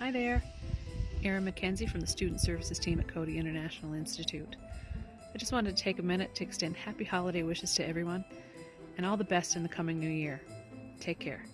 Hi there. Erin McKenzie from the Student Services team at Coady International Institute. I just wanted to take a minute to extend happy holiday wishes to everyone and all the best in the coming new year. Take care.